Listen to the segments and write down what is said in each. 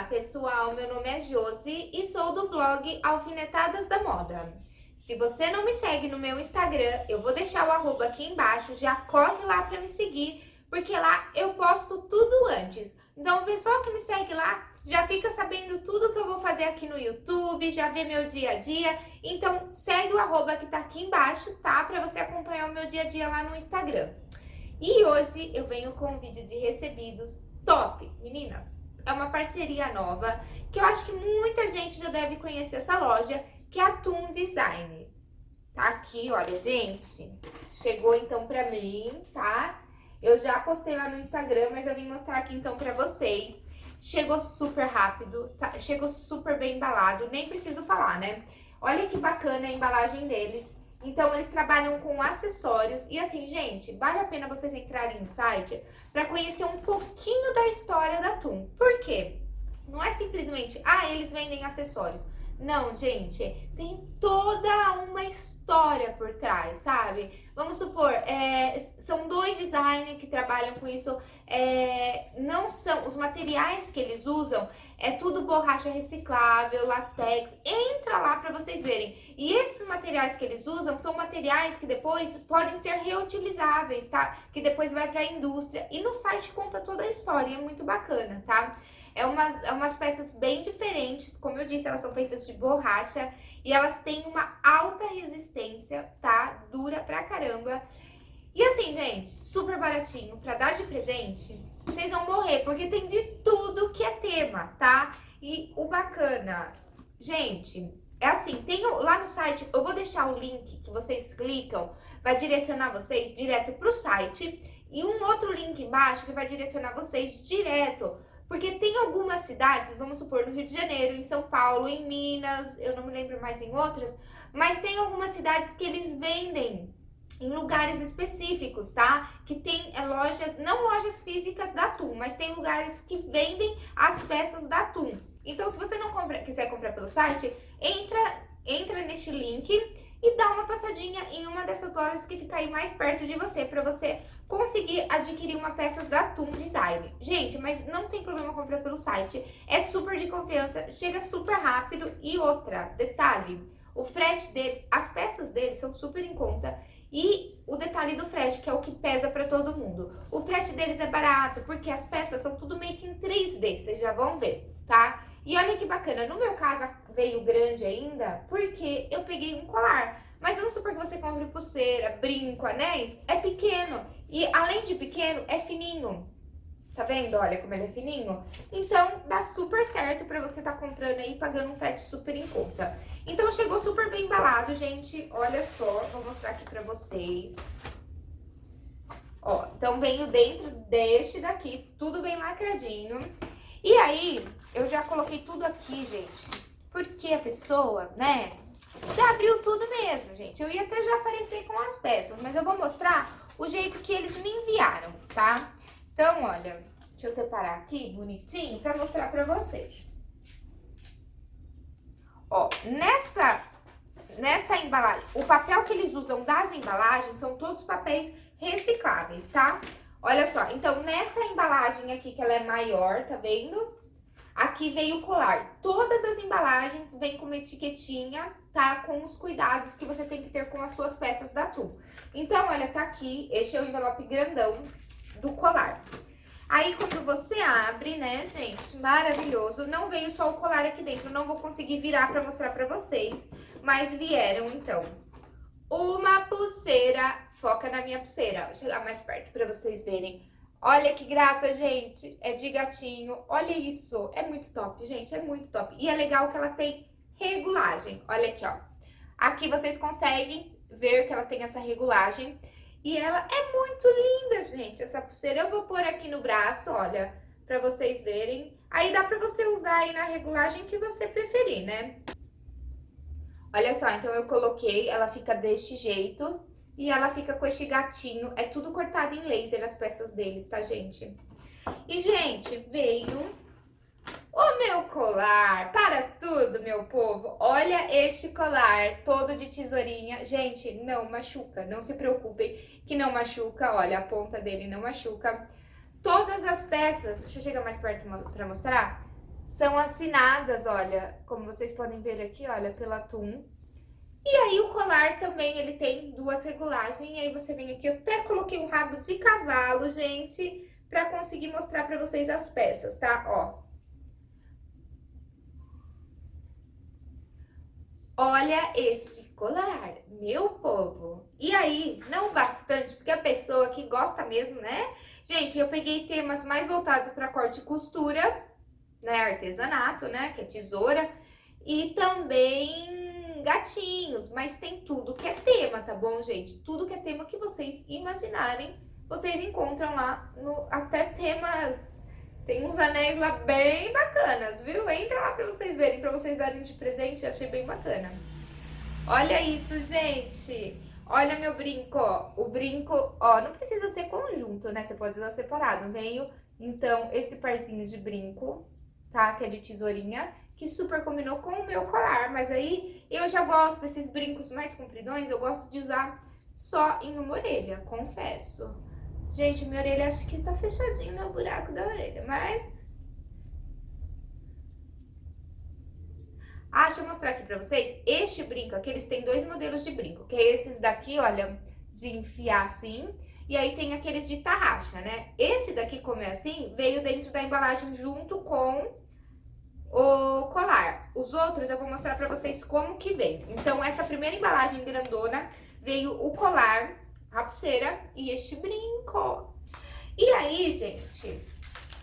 Olá pessoal, meu nome é Josi e sou do blog Alfinetadas da Moda. Se você não me segue no meu Instagram, eu vou deixar o arroba aqui embaixo, já corre lá para me seguir, porque lá eu posto tudo antes. Então o pessoal que me segue lá já fica sabendo tudo que eu vou fazer aqui no YouTube, já vê meu dia a dia. Então segue o arroba que tá aqui embaixo, tá? Para você acompanhar o meu dia a dia lá no Instagram. E hoje eu venho com um vídeo de recebidos top, meninas é uma parceria nova, que eu acho que muita gente já deve conhecer essa loja, que é a Toon Design. Tá aqui, olha, gente, chegou então pra mim, tá? Eu já postei lá no Instagram, mas eu vim mostrar aqui então pra vocês. Chegou super rápido, chegou super bem embalado, nem preciso falar, né? Olha que bacana a embalagem deles. Então, eles trabalham com acessórios. E assim, gente, vale a pena vocês entrarem no site para conhecer um pouquinho da história da TUM. Por quê? Não é simplesmente, ah, eles vendem acessórios. Não, gente, tem toda uma história por trás, sabe? Vamos supor, é, são dois designers que trabalham com isso, é, não são, os materiais que eles usam é tudo borracha reciclável, latex, entra lá para vocês verem. E esses materiais que eles usam são materiais que depois podem ser reutilizáveis, tá? Que depois vai para a indústria. E no site conta toda a história, é muito bacana, tá? É umas, é umas peças bem diferentes, como eu disse, elas são feitas de borracha e elas têm uma alta resistência, tá? Dura pra caramba. E assim, gente, super baratinho, pra dar de presente, vocês vão morrer, porque tem de tudo que é tema, tá? E o bacana, gente, é assim, tem lá no site, eu vou deixar o link que vocês clicam, vai direcionar vocês direto pro site, e um outro link embaixo que vai direcionar vocês direto porque tem algumas cidades, vamos supor, no Rio de Janeiro, em São Paulo, em Minas, eu não me lembro mais em outras, mas tem algumas cidades que eles vendem em lugares específicos, tá? Que tem é, lojas, não lojas físicas da TUM, mas tem lugares que vendem as peças da TUM. Então, se você não compra, quiser comprar pelo site, entra, entra neste link e dá uma passadinha em uma dessas lojas que fica aí mais perto de você, para você conseguir adquirir uma peça da Toon Design. Gente, mas não tem problema comprar pelo site, é super de confiança, chega super rápido e outra, detalhe, o frete deles, as peças deles são super em conta e o detalhe do frete, que é o que pesa para todo mundo. O frete deles é barato, porque as peças são tudo meio que em 3D, vocês já vão ver, tá? E olha que bacana, no meu caso veio grande ainda, porque eu peguei um colar. Mas vamos supor que você compre pulseira, brinco, anéis, é pequeno. E além de pequeno, é fininho. Tá vendo? Olha como ele é fininho. Então, dá super certo pra você tá comprando aí, pagando um frete super em conta. Então, chegou super bem embalado, gente. Olha só, vou mostrar aqui pra vocês. Ó, então veio dentro deste daqui, tudo bem lacradinho. E aí, eu já coloquei tudo aqui, gente, porque a pessoa, né, já abriu tudo mesmo, gente. Eu ia até já aparecer com as peças, mas eu vou mostrar o jeito que eles me enviaram, tá? Então, olha, deixa eu separar aqui bonitinho pra mostrar pra vocês. Ó, nessa, nessa embalagem, o papel que eles usam das embalagens são todos papéis recicláveis, tá? Olha só, então nessa embalagem aqui que ela é maior, tá vendo? Aqui veio o colar. Todas as embalagens vêm com uma etiquetinha, tá? Com os cuidados que você tem que ter com as suas peças da Tu. Então, olha, tá aqui, este é o envelope grandão do colar. Aí, quando você abre, né, gente, maravilhoso. Não veio só o colar aqui dentro, não vou conseguir virar pra mostrar pra vocês. Mas vieram, então, uma pulseira Foca na minha pulseira. Vou chegar mais perto pra vocês verem. Olha que graça, gente. É de gatinho. Olha isso. É muito top, gente. É muito top. E é legal que ela tem regulagem. Olha aqui, ó. Aqui vocês conseguem ver que ela tem essa regulagem. E ela é muito linda, gente, essa pulseira. Eu vou pôr aqui no braço, olha, pra vocês verem. Aí dá pra você usar aí na regulagem que você preferir, né? Olha só, então eu coloquei, ela fica deste jeito. E ela fica com este gatinho, é tudo cortado em laser as peças deles, tá, gente? E, gente, veio o meu colar, para tudo, meu povo. Olha este colar, todo de tesourinha. Gente, não machuca, não se preocupem que não machuca. Olha, a ponta dele não machuca. Todas as peças, deixa eu chegar mais perto para mostrar, são assinadas, olha, como vocês podem ver aqui, olha, pela Tum. E aí o colar também, ele tem duas regulagens, e aí você vem aqui, eu até coloquei um rabo de cavalo, gente, pra conseguir mostrar pra vocês as peças, tá? Ó. Olha este colar, meu povo. E aí, não bastante, porque a pessoa que gosta mesmo, né? Gente, eu peguei temas mais voltados para corte e costura, né? Artesanato, né? Que é tesoura. E também gatinhos, mas tem tudo que é tema, tá bom, gente? Tudo que é tema que vocês imaginarem, vocês encontram lá no até temas tem uns anéis lá bem bacanas, viu? Entra lá pra vocês verem, pra vocês darem de presente, achei bem bacana. Olha isso, gente! Olha meu brinco, ó. O brinco, ó, não precisa ser conjunto, né? Você pode usar separado. Veio, então, esse parzinho de brinco, tá? Que é de tesourinha, que super combinou com o meu colar. Mas aí, eu já gosto desses brincos mais compridões, eu gosto de usar só em uma orelha, confesso. Gente, minha orelha acho que tá fechadinho meu buraco da orelha, mas... Ah, deixa eu mostrar aqui pra vocês. Este brinco aqui, eles têm dois modelos de brinco, que é esses daqui, olha, de enfiar assim. E aí tem aqueles de tarraxa, né? Esse daqui, como é assim, veio dentro da embalagem junto com o colar. Os outros eu vou mostrar pra vocês como que vem. Então, essa primeira embalagem grandona veio o colar a pulseira e este brinco. E aí, gente,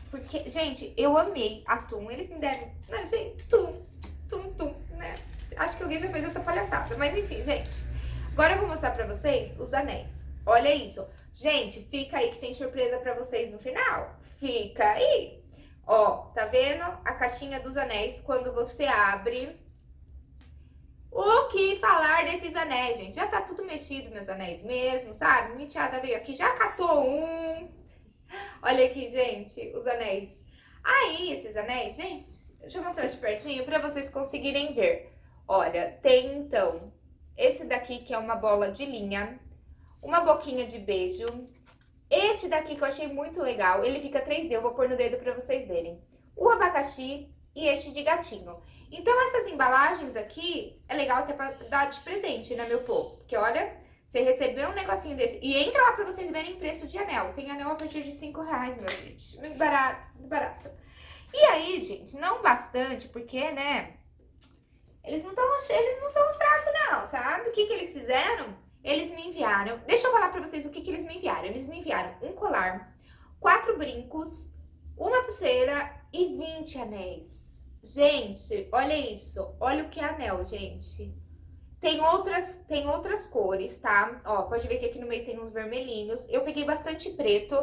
porque, gente, eu amei a Tum. Eles me devem, né, gente, Tum, Tum, Tum, né? Acho que alguém já fez essa palhaçada, mas enfim, gente. Agora eu vou mostrar pra vocês os anéis. Olha isso. Gente, fica aí que tem surpresa pra vocês no final. Fica aí. Ó, tá vendo a caixinha dos anéis? Quando você abre, o que falar desses anéis, gente? Já tá tudo mexido, meus anéis mesmo, sabe? Minha enteada veio aqui, já catou um. Olha aqui, gente, os anéis. Aí, esses anéis, gente, deixa eu mostrar de pertinho pra vocês conseguirem ver. Olha, tem, então, esse daqui que é uma bola de linha, uma boquinha de beijo. Este daqui que eu achei muito legal, ele fica 3D, eu vou pôr no dedo pra vocês verem. O abacaxi e este de gatinho. Então, essas embalagens aqui, é legal até pra dar de presente, né, meu povo? Porque, olha, você recebeu um negocinho desse. E entra lá pra vocês verem preço de anel. Tem anel a partir de 5 reais, meu gente. Muito barato, muito barato. E aí, gente, não bastante, porque, né, eles não, tão, eles não são fracos, não, sabe? O que que eles fizeram? Eles me enviaram... Deixa eu falar pra vocês o que que eles me enviaram. Eles me enviaram um colar, quatro brincos, uma pulseira e 20 anéis. Gente, olha isso. Olha o que é anel, gente. Tem outras, tem outras cores, tá? Ó, pode ver que aqui no meio tem uns vermelhinhos. Eu peguei bastante preto.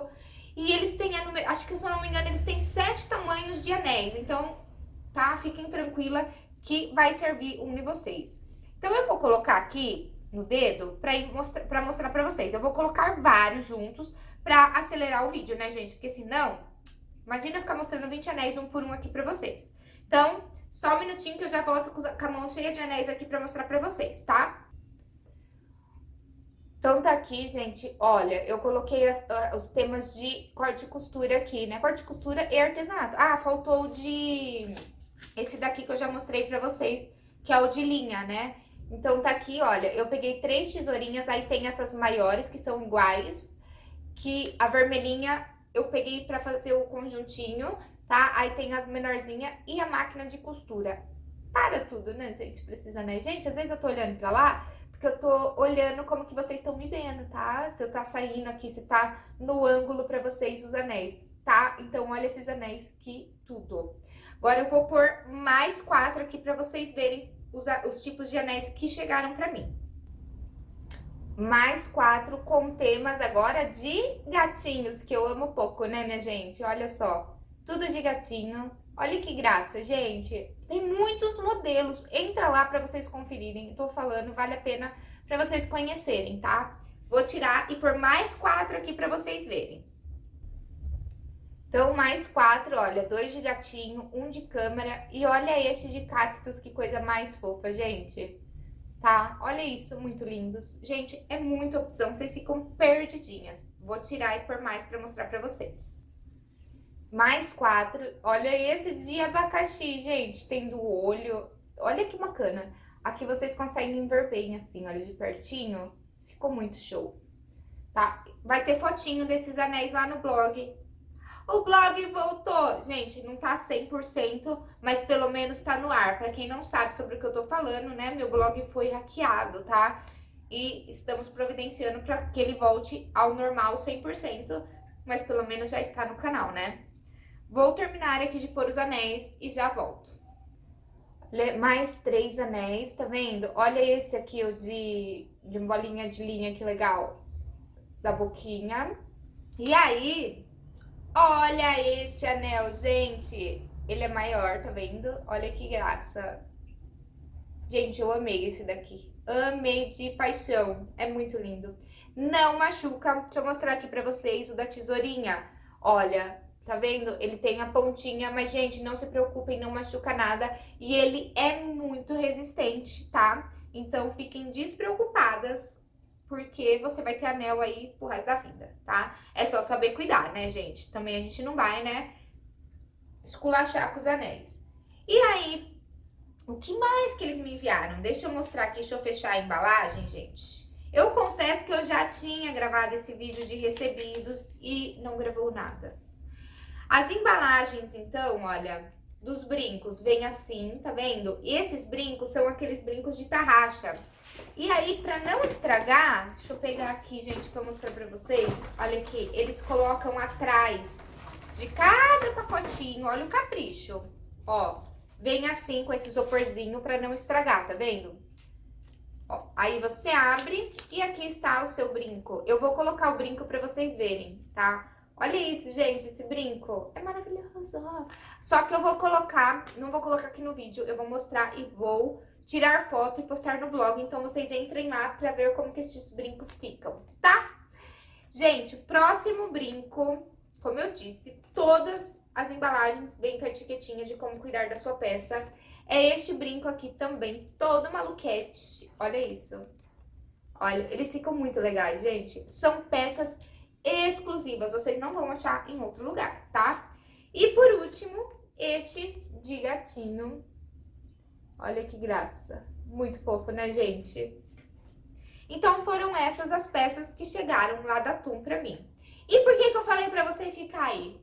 E eles têm, acho que se eu não me engano, eles têm sete tamanhos de anéis. Então, tá? Fiquem tranquila que vai servir um de vocês. Então, eu vou colocar aqui no dedo pra, mostrar, pra mostrar pra vocês. Eu vou colocar vários juntos pra acelerar o vídeo, né, gente? Porque senão, imagina ficar mostrando 20 anéis um por um aqui pra vocês. Então, só um minutinho que eu já volto com a mão cheia de anéis aqui pra mostrar pra vocês, tá? Então, tá aqui, gente, olha, eu coloquei as, os temas de corte e costura aqui, né? Corte e costura e artesanato. Ah, faltou de... Esse daqui que eu já mostrei pra vocês, que é o de linha, né? Então, tá aqui, olha, eu peguei três tesourinhas, aí tem essas maiores, que são iguais, que a vermelhinha eu peguei pra fazer o conjuntinho, tá? Aí tem as menorzinhas e a máquina de costura. Para tudo, né, gente? Precisa, né? Gente, às vezes eu tô olhando pra lá, porque eu tô olhando como que vocês estão me vendo, tá? Se eu tá saindo aqui, se tá no ângulo pra vocês os anéis, tá? Então, olha esses anéis que tudo. Agora eu vou pôr mais quatro aqui pra vocês verem os, os tipos de anéis que chegaram pra mim. Mais quatro com temas agora de gatinhos, que eu amo pouco, né, minha gente? Olha só tudo de gatinho. Olha que graça, gente. Tem muitos modelos. Entra lá para vocês conferirem. Tô falando, vale a pena para vocês conhecerem, tá? Vou tirar e pôr mais quatro aqui para vocês verem. Então, mais quatro, olha, dois de gatinho, um de câmera e olha este de cactus, que coisa mais fofa, gente. Tá? Olha isso, muito lindos. Gente, é muita opção, vocês ficam perdidinhas. Vou tirar e pôr mais pra mostrar pra vocês Mais quatro. Olha esse de abacaxi, gente. Tem do olho. Olha que bacana. Aqui vocês conseguem ver bem, assim, olha, de pertinho. Ficou muito show. Tá? Vai ter fotinho desses anéis lá no blog. O blog voltou. Gente, não tá 100%, mas pelo menos tá no ar. Pra quem não sabe sobre o que eu tô falando, né? Meu blog foi hackeado, tá? E estamos providenciando pra que ele volte ao normal 100%, mas pelo menos já está no canal, né? Vou terminar aqui de pôr os anéis e já volto. Mais três anéis, tá vendo? Olha esse aqui, o de, de bolinha de linha, que legal. Da boquinha. E aí, Olha este anel, gente. Ele é maior, tá vendo? Olha que graça. Gente, eu amei esse daqui. Amei de paixão. É muito lindo. Não machuca. Deixa eu mostrar aqui pra vocês o da tesourinha. Olha, tá vendo? Ele tem a pontinha, mas, gente, não se preocupem, não machuca nada. E ele é muito resistente, tá? Então, fiquem despreocupadas porque você vai ter anel aí pro resto da vida, tá? É só saber cuidar, né, gente? Também a gente não vai, né, esculachar com os anéis. E aí, o que mais que eles me enviaram? Deixa eu mostrar aqui, deixa eu fechar a embalagem, gente. Eu confesso que eu já tinha gravado esse vídeo de recebidos e não gravou nada. As embalagens, então, olha, dos brincos, vem assim, tá vendo? E esses brincos são aqueles brincos de tarraxa. E aí, pra não estragar, deixa eu pegar aqui, gente, pra mostrar pra vocês. Olha aqui, eles colocam atrás de cada pacotinho, olha o capricho. Ó, vem assim com esse isoporzinho pra não estragar, tá vendo? Ó, aí você abre e aqui está o seu brinco. Eu vou colocar o brinco pra vocês verem, tá? Olha isso, gente, esse brinco. É maravilhoso. Só que eu vou colocar, não vou colocar aqui no vídeo, eu vou mostrar e vou tirar foto e postar no blog. Então, vocês entrem lá pra ver como que esses brincos ficam, tá? Gente, próximo brinco, como eu disse, todas as embalagens vêm com a etiquetinha de como cuidar da sua peça. É este brinco aqui também, todo maluquete. Olha isso. Olha, eles ficam muito legais, gente. São peças exclusivas, vocês não vão achar em outro lugar, tá? E por último, este de gatinho Olha que graça. Muito fofo, né, gente? Então, foram essas as peças que chegaram lá da TUM pra mim. E por que que eu falei pra você ficar aí?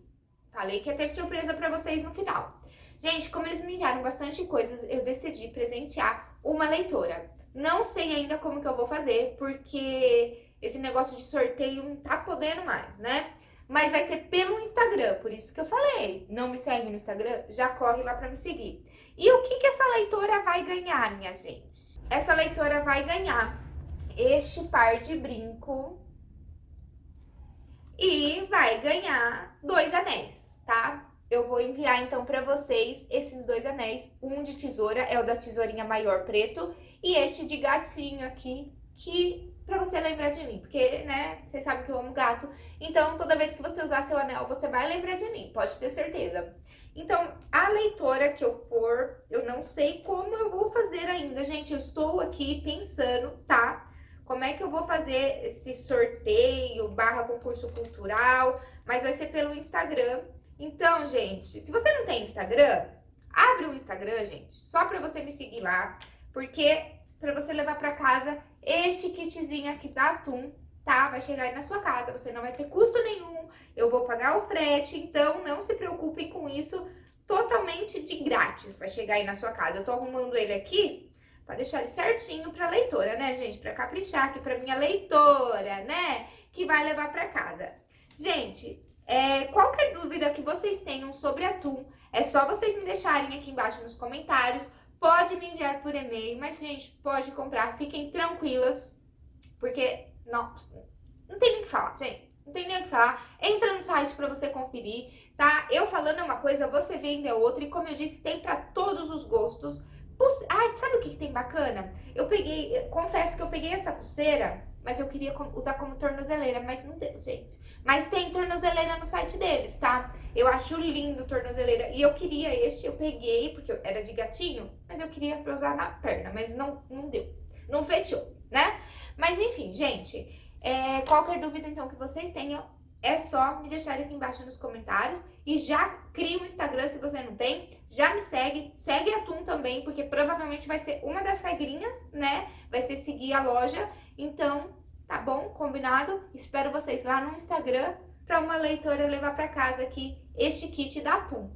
Falei que ia ter surpresa pra vocês no final. Gente, como eles me enviaram bastante coisas, eu decidi presentear uma leitora. Não sei ainda como que eu vou fazer, porque esse negócio de sorteio não tá podendo mais, né? Mas vai ser pelo Instagram, por isso que eu falei. Não me segue no Instagram? Já corre lá pra me seguir. E o que, que essa leitora vai ganhar, minha gente? Essa leitora vai ganhar este par de brinco e vai ganhar dois anéis, tá? Eu vou enviar então pra vocês esses dois anéis. Um de tesoura, é o da tesourinha maior preto, e este de gatinho aqui, que pra você lembrar de mim, porque, né, vocês sabem que eu amo gato, então toda vez que você usar seu anel, você vai lembrar de mim, pode ter certeza. Então, a leitora que eu for, eu não sei como eu vou fazer ainda, gente, eu estou aqui pensando, tá? Como é que eu vou fazer esse sorteio, barra concurso cultural, mas vai ser pelo Instagram. Então, gente, se você não tem Instagram, abre um Instagram, gente, só pra você me seguir lá, porque pra você levar pra casa este kitzinho aqui da Atum, tá? Vai chegar aí na sua casa, você não vai ter custo nenhum, eu vou pagar o frete, então não se preocupem com isso, totalmente de grátis vai chegar aí na sua casa. Eu tô arrumando ele aqui pra deixar ele certinho pra leitora, né, gente? Pra caprichar aqui pra minha leitora, né? Que vai levar pra casa. Gente, é, qualquer dúvida que vocês tenham sobre atum, é só vocês me deixarem aqui embaixo nos comentários Pode me enviar por e-mail, mas, gente, pode comprar. Fiquem tranquilas, porque não, não tem nem o que falar, gente. Não tem nem o que falar. Entra no site pra você conferir, tá? Eu falando é uma coisa, você vendo é outra. E como eu disse, tem pra todos os gostos. Ai, sabe o que, que tem bacana? Eu peguei, confesso que eu peguei essa pulseira mas eu queria usar como tornozeleira, mas não deu, gente. Mas tem tornozeleira no site deles, tá? Eu acho lindo tornozeleira. E eu queria este, eu peguei, porque era de gatinho, mas eu queria pra usar na perna, mas não, não deu. Não fechou, né? Mas enfim, gente, é, qualquer dúvida então que vocês tenham, é só me deixar aqui embaixo nos comentários e já cria um Instagram se você não tem, já me segue, segue a Tum também, porque provavelmente vai ser uma das regrinhas, né? Vai ser seguir a loja, então tá bom? Combinado? Espero vocês lá no Instagram para uma leitora levar para casa aqui este kit da Atum.